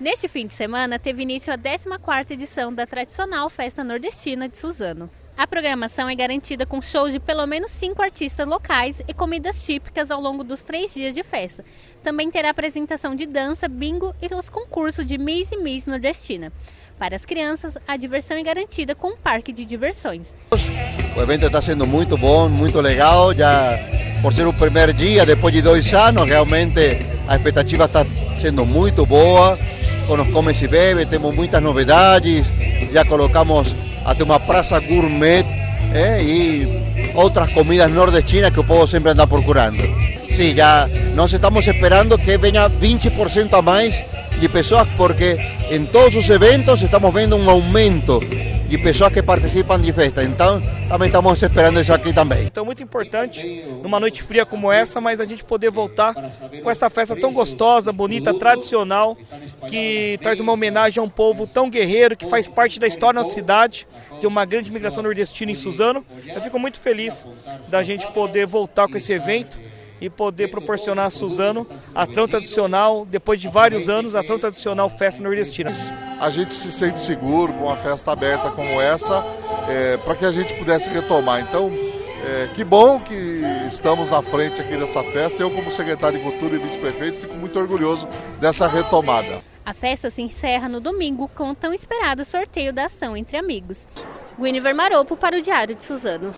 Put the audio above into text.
Neste fim de semana, teve início a 14ª edição da tradicional Festa Nordestina de Suzano. A programação é garantida com shows de pelo menos cinco artistas locais e comidas típicas ao longo dos três dias de festa. Também terá apresentação de dança, bingo e os concursos de Miss e Miss Nordestina. Para as crianças, a diversão é garantida com um parque de diversões. O evento está sendo muito bom, muito legal. Já por ser o primeiro dia, depois de dois anos, realmente a expectativa está sendo muito boa. Com os comes e bebe, temos muitas novidades. Já colocamos até uma praça gourmet eh, e outras comidas nordestinas que o povo sempre anda procurando. Sim, já nós estamos esperando que venha 20% a mais de pessoas, porque em todos os eventos estamos vendo um aumento de pessoas que participam de festa. Então, também estamos esperando isso aqui também. Então, muito importante, numa noite fria como essa, mas a gente poder voltar com essa festa tão gostosa, bonita, tradicional, que traz uma homenagem a um povo tão guerreiro, que faz parte da história da cidade, de uma grande migração nordestina em Suzano. Eu fico muito feliz da gente poder voltar com esse evento e poder proporcionar a Suzano a tão tradicional, depois de vários anos, a tão tradicional festa nordestina. A gente se sente seguro com uma festa aberta como essa, é, para que a gente pudesse retomar. Então, é, que bom que estamos à frente aqui dessa festa. Eu, como secretário de Cultura e vice-prefeito, fico muito orgulhoso dessa retomada. A festa se encerra no domingo com o tão esperado sorteio da ação entre amigos. Guinevere Maropo para o Diário de Suzano.